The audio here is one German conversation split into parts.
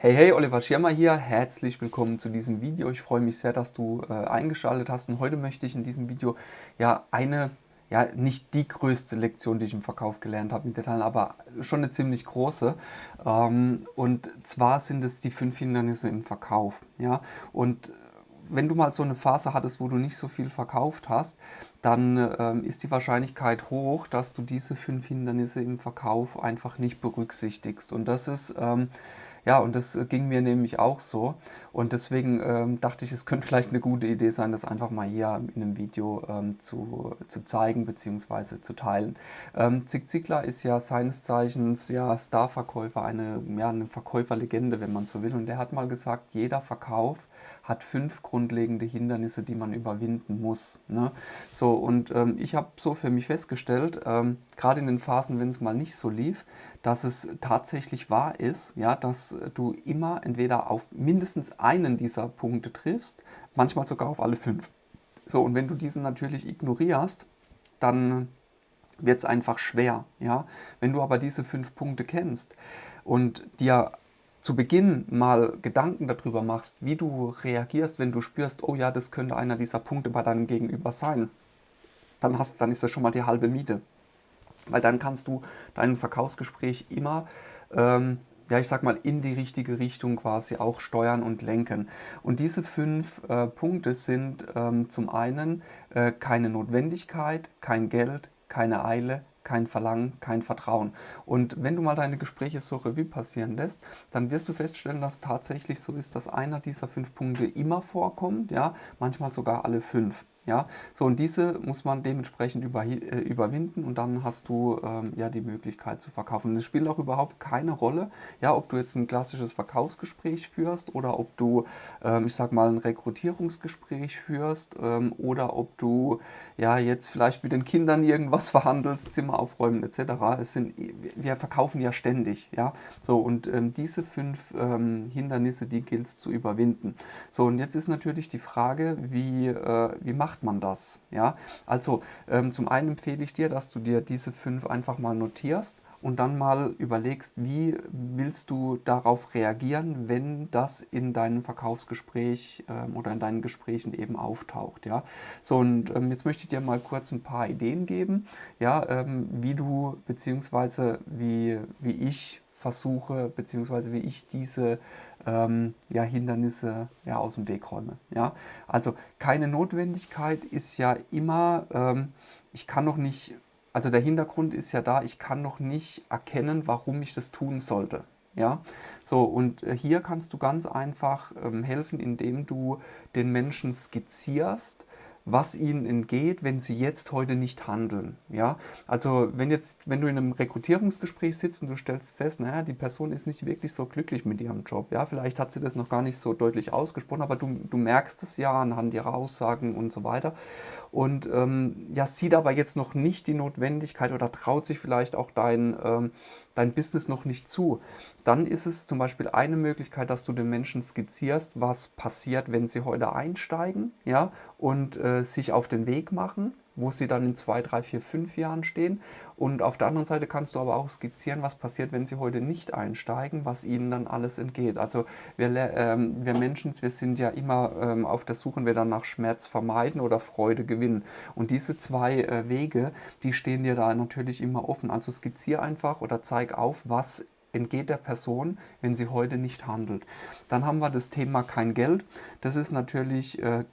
Hey, hey, Oliver Schirmer hier. Herzlich willkommen zu diesem Video. Ich freue mich sehr, dass du äh, eingeschaltet hast. Und heute möchte ich in diesem Video ja eine, ja nicht die größte Lektion, die ich im Verkauf gelernt habe im Detail, aber schon eine ziemlich große. Ähm, und zwar sind es die fünf Hindernisse im Verkauf. Ja, und wenn du mal so eine Phase hattest, wo du nicht so viel verkauft hast, dann ähm, ist die Wahrscheinlichkeit hoch, dass du diese fünf Hindernisse im Verkauf einfach nicht berücksichtigst. Und das ist ähm, ja, und das äh, ging mir nämlich auch so. Und deswegen ähm, dachte ich, es könnte vielleicht eine gute Idee sein, das einfach mal hier in einem Video ähm, zu, zu zeigen bzw. zu teilen. Ähm, Zig Ziglar ist ja seines Zeichens ja Starverkäufer, eine, ja, eine Verkäuferlegende, wenn man so will. Und der hat mal gesagt, jeder Verkauf hat fünf grundlegende Hindernisse, die man überwinden muss. Ne? So, und ähm, ich habe so für mich festgestellt, ähm, gerade in den Phasen, wenn es mal nicht so lief, dass es tatsächlich wahr ist, ja, dass du immer entweder auf mindestens einen dieser Punkte triffst, manchmal sogar auf alle fünf. So, und wenn du diesen natürlich ignorierst, dann wird es einfach schwer. Ja? Wenn du aber diese fünf Punkte kennst und dir zu Beginn mal Gedanken darüber machst, wie du reagierst, wenn du spürst, oh ja, das könnte einer dieser Punkte bei deinem Gegenüber sein, dann, hast, dann ist das schon mal die halbe Miete. Weil dann kannst du dein Verkaufsgespräch immer, ähm, ja, ich sag mal, in die richtige Richtung quasi auch steuern und lenken. Und diese fünf äh, Punkte sind ähm, zum einen äh, keine Notwendigkeit, kein Geld, keine Eile, kein Verlangen, kein Vertrauen. Und wenn du mal deine Gespräche so Revue passieren lässt, dann wirst du feststellen, dass es tatsächlich so ist, dass einer dieser fünf Punkte immer vorkommt, ja, manchmal sogar alle fünf. Ja, so und diese muss man dementsprechend über, äh, überwinden und dann hast du ähm, ja die Möglichkeit zu verkaufen. es spielt auch überhaupt keine Rolle, ja, ob du jetzt ein klassisches Verkaufsgespräch führst oder ob du, ähm, ich sag mal, ein Rekrutierungsgespräch führst ähm, oder ob du ja jetzt vielleicht mit den Kindern irgendwas verhandelst, Zimmer aufräumen etc. Es sind, wir verkaufen ja ständig, ja, so und ähm, diese fünf ähm, Hindernisse, die gilt es zu überwinden. So und jetzt ist natürlich die Frage, wie, äh, wie macht macht man das? Ja? Also ähm, zum einen empfehle ich dir, dass du dir diese fünf einfach mal notierst und dann mal überlegst, wie willst du darauf reagieren, wenn das in deinem Verkaufsgespräch ähm, oder in deinen Gesprächen eben auftaucht. Ja? So, und ähm, jetzt möchte ich dir mal kurz ein paar Ideen geben, ja, ähm, wie du beziehungsweise wie, wie ich versuche, beziehungsweise wie ich diese ähm, ja, Hindernisse ja, aus dem Weg räume. Ja? Also keine Notwendigkeit ist ja immer, ähm, ich kann noch nicht, also der Hintergrund ist ja da, ich kann noch nicht erkennen, warum ich das tun sollte. Ja, so und äh, hier kannst du ganz einfach ähm, helfen, indem du den Menschen skizzierst, was ihnen entgeht, wenn sie jetzt heute nicht handeln. Ja? Also wenn, jetzt, wenn du in einem Rekrutierungsgespräch sitzt und du stellst fest, naja, die Person ist nicht wirklich so glücklich mit ihrem Job. Ja? Vielleicht hat sie das noch gar nicht so deutlich ausgesprochen, aber du, du merkst es ja anhand ihrer Aussagen und so weiter. Und ähm, ja, sieht aber jetzt noch nicht die Notwendigkeit oder traut sich vielleicht auch dein, ähm, dein Business noch nicht zu. Dann ist es zum Beispiel eine Möglichkeit, dass du den Menschen skizzierst, was passiert, wenn sie heute einsteigen ja, und äh, sich auf den Weg machen wo sie dann in zwei, drei, vier, fünf Jahren stehen. Und auf der anderen Seite kannst du aber auch skizzieren, was passiert, wenn sie heute nicht einsteigen, was ihnen dann alles entgeht. Also wir, ähm, wir Menschen, wir sind ja immer ähm, auf der Suche, wir dann nach Schmerz vermeiden oder Freude gewinnen. Und diese zwei äh, Wege, die stehen dir da natürlich immer offen. Also skizziere einfach oder zeig auf, was entgeht der Person, wenn sie heute nicht handelt. Dann haben wir das Thema kein Geld. Das ist natürlich äh,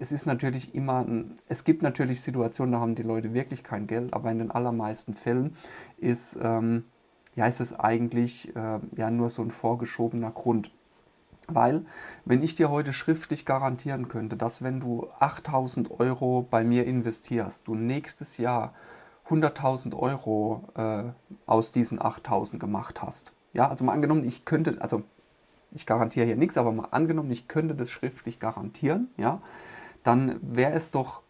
es ist natürlich immer, es gibt natürlich Situationen, da haben die Leute wirklich kein Geld, aber in den allermeisten Fällen ist, ähm, ja, ist es eigentlich äh, ja, nur so ein vorgeschobener Grund. Weil, wenn ich dir heute schriftlich garantieren könnte, dass wenn du 8000 Euro bei mir investierst, du nächstes Jahr 100.000 Euro äh, aus diesen 8000 gemacht hast. Ja, also mal angenommen, ich könnte, also ich garantiere hier nichts, aber mal angenommen, ich könnte das schriftlich garantieren, ja, dann wäre es doch,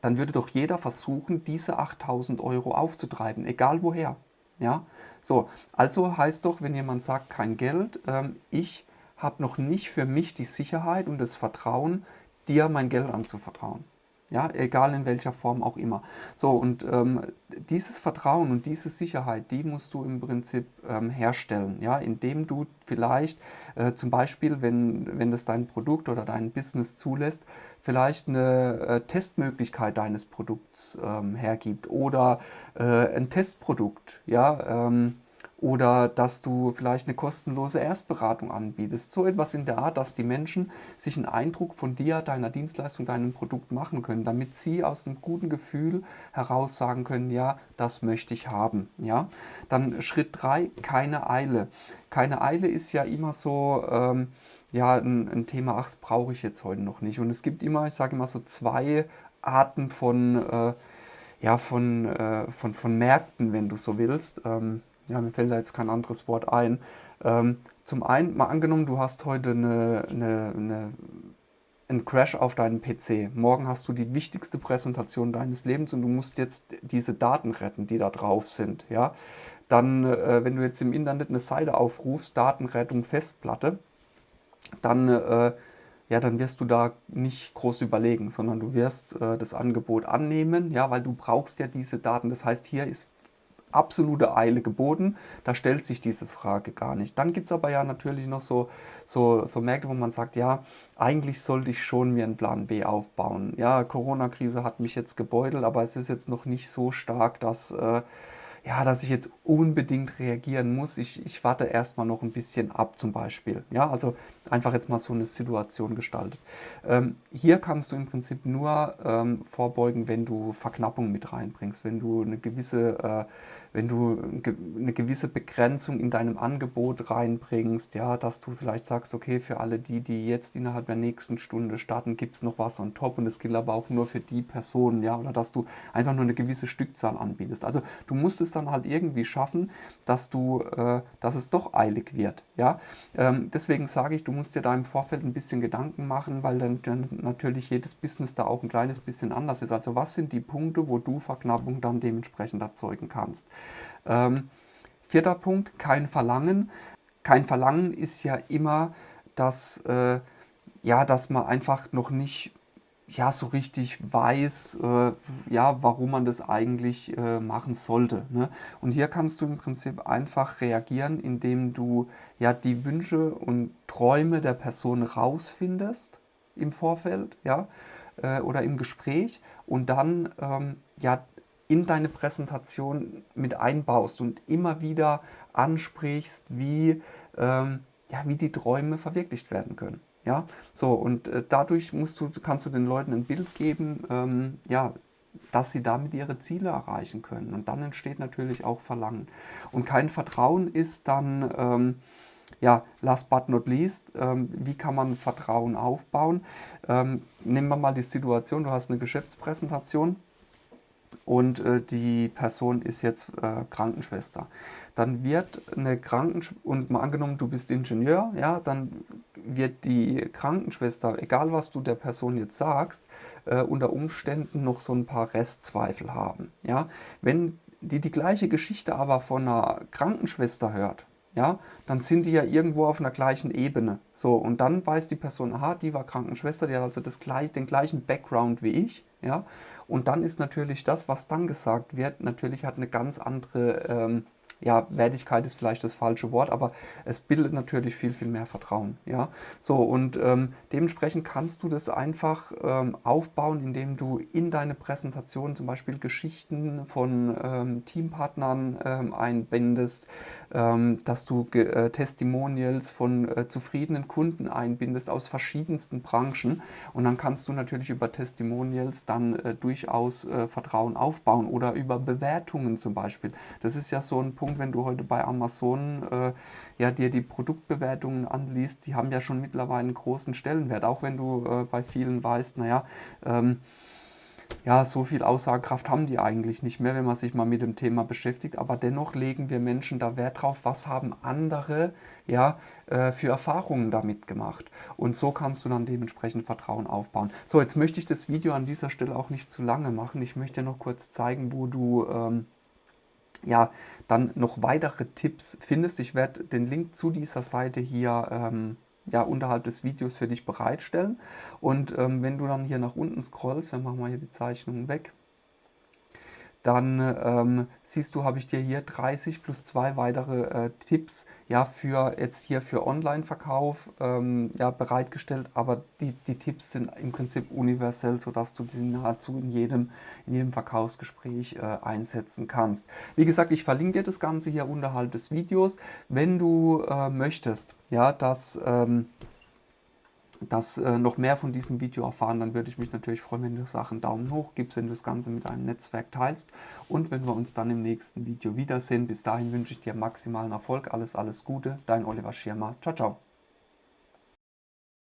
dann würde doch jeder versuchen, diese 8000 Euro aufzutreiben, egal woher. Ja? So, also heißt doch, wenn jemand sagt, kein Geld, ähm, ich habe noch nicht für mich die Sicherheit und das Vertrauen, dir mein Geld anzuvertrauen. Ja, egal in welcher Form auch immer. So, und ähm, dieses Vertrauen und diese Sicherheit, die musst du im Prinzip ähm, herstellen, ja, indem du vielleicht äh, zum Beispiel, wenn, wenn das dein Produkt oder dein Business zulässt, vielleicht eine äh, Testmöglichkeit deines Produkts ähm, hergibt oder äh, ein Testprodukt, ja, ähm, oder dass du vielleicht eine kostenlose Erstberatung anbietest. So etwas in der Art, dass die Menschen sich einen Eindruck von dir, deiner Dienstleistung, deinem Produkt machen können, damit sie aus einem guten Gefühl heraus sagen können, ja, das möchte ich haben. Ja? Dann Schritt 3, keine Eile. Keine Eile ist ja immer so... Ähm, ja, ein, ein Thema, ach, das brauche ich jetzt heute noch nicht. Und es gibt immer, ich sage immer so zwei Arten von, äh, ja, von, äh, von, von Märkten, wenn du so willst. Ähm, ja, mir fällt da jetzt kein anderes Wort ein. Ähm, zum einen, mal angenommen, du hast heute eine, eine, eine, einen Crash auf deinem PC. Morgen hast du die wichtigste Präsentation deines Lebens und du musst jetzt diese Daten retten, die da drauf sind. Ja? Dann, äh, wenn du jetzt im Internet eine Seite aufrufst, Datenrettung Festplatte, dann, äh, ja, dann wirst du da nicht groß überlegen, sondern du wirst äh, das Angebot annehmen, ja, weil du brauchst ja diese Daten. Das heißt, hier ist absolute Eile geboten. Da stellt sich diese Frage gar nicht. Dann gibt es aber ja natürlich noch so, so, so Märkte, wo man sagt, ja, eigentlich sollte ich schon mir einen Plan B aufbauen. Ja, Corona-Krise hat mich jetzt gebeutelt, aber es ist jetzt noch nicht so stark, dass... Äh, ja, dass ich jetzt unbedingt reagieren muss. Ich, ich warte erstmal noch ein bisschen ab zum Beispiel. Ja, also einfach jetzt mal so eine Situation gestaltet. Ähm, hier kannst du im Prinzip nur ähm, vorbeugen, wenn du Verknappung mit reinbringst, wenn du eine gewisse, äh, wenn du eine gewisse Begrenzung in deinem Angebot reinbringst, ja, dass du vielleicht sagst, okay, für alle die, die jetzt innerhalb der nächsten Stunde starten, gibt es noch was on top und es gilt aber auch nur für die Personen, ja, oder dass du einfach nur eine gewisse Stückzahl anbietest. Also du musst es dann halt irgendwie schaffen, dass du, äh, dass es doch eilig wird, ja. Ähm, deswegen sage ich, du musst dir da im Vorfeld ein bisschen Gedanken machen, weil dann, dann natürlich jedes Business da auch ein kleines bisschen anders ist. Also was sind die Punkte, wo du Verknappung dann dementsprechend erzeugen kannst? Ähm, vierter Punkt, kein Verlangen. Kein Verlangen ist ja immer, dass, äh, ja, dass man einfach noch nicht ja, so richtig weiß, äh, ja, warum man das eigentlich äh, machen sollte. Ne? Und hier kannst du im Prinzip einfach reagieren, indem du ja die Wünsche und Träume der Person rausfindest im Vorfeld, ja, äh, oder im Gespräch und dann ähm, ja in deine Präsentation mit einbaust und immer wieder ansprichst, wie, ähm, ja, wie die Träume verwirklicht werden können. Ja, so und äh, dadurch musst du, kannst du den Leuten ein Bild geben, ähm, ja, dass sie damit ihre Ziele erreichen können. Und dann entsteht natürlich auch Verlangen. Und kein Vertrauen ist dann, ähm, ja, last but not least, ähm, wie kann man Vertrauen aufbauen? Ähm, nehmen wir mal die Situation, du hast eine Geschäftspräsentation und äh, die Person ist jetzt äh, Krankenschwester. Dann wird eine Krankenschwester, und mal angenommen, du bist Ingenieur, ja, dann wird die Krankenschwester, egal was du der Person jetzt sagst, äh, unter Umständen noch so ein paar Restzweifel haben. Ja? Wenn die die gleiche Geschichte aber von einer Krankenschwester hört, ja, dann sind die ja irgendwo auf einer gleichen Ebene. So, und dann weiß die Person, aha, die war Krankenschwester, die hat also das gleich, den gleichen Background wie ich, ja, und dann ist natürlich das, was dann gesagt wird, natürlich hat eine ganz andere ähm, ja, Wertigkeit ist vielleicht das falsche Wort, aber es bildet natürlich viel, viel mehr Vertrauen. Ja? So, und ähm, dementsprechend kannst du das einfach ähm, aufbauen, indem du in deine Präsentation zum Beispiel Geschichten von ähm, Teampartnern ähm, einbindest, ähm, dass du äh, Testimonials von äh, zufriedenen Kunden einbindest aus verschiedensten Branchen und dann kannst du natürlich über Testimonials dann äh, durchaus äh, Vertrauen aufbauen oder über Bewertungen zum Beispiel. Das ist ja so ein Punkt, wenn du heute bei Amazon äh, ja, dir die Produktbewertungen anliest, die haben ja schon mittlerweile einen großen Stellenwert, auch wenn du äh, bei vielen weißt, naja, ähm, ja, so viel Aussagekraft haben die eigentlich nicht mehr, wenn man sich mal mit dem Thema beschäftigt. Aber dennoch legen wir Menschen da Wert drauf, was haben andere ja, äh, für Erfahrungen damit gemacht. Und so kannst du dann dementsprechend Vertrauen aufbauen. So, jetzt möchte ich das Video an dieser Stelle auch nicht zu lange machen. Ich möchte noch kurz zeigen, wo du... Ähm, ja, dann noch weitere Tipps findest. Ich werde den Link zu dieser Seite hier ähm, ja, unterhalb des Videos für dich bereitstellen. Und ähm, wenn du dann hier nach unten scrollst, dann machen wir hier die Zeichnungen weg, dann ähm, siehst du, habe ich dir hier 30 plus zwei weitere äh, Tipps ja, für jetzt hier für Online-Verkauf ähm, ja, bereitgestellt, aber die, die Tipps sind im Prinzip universell, sodass du sie nahezu in jedem, in jedem Verkaufsgespräch äh, einsetzen kannst. Wie gesagt, ich verlinke dir das Ganze hier unterhalb des Videos. Wenn du äh, möchtest, ja, dass ähm, das äh, noch mehr von diesem Video erfahren, dann würde ich mich natürlich freuen, wenn du Sachen Daumen hoch gibst, wenn du das Ganze mit deinem Netzwerk teilst und wenn wir uns dann im nächsten Video wiedersehen. Bis dahin wünsche ich dir maximalen Erfolg, alles, alles Gute, dein Oliver Schirmer. Ciao, ciao.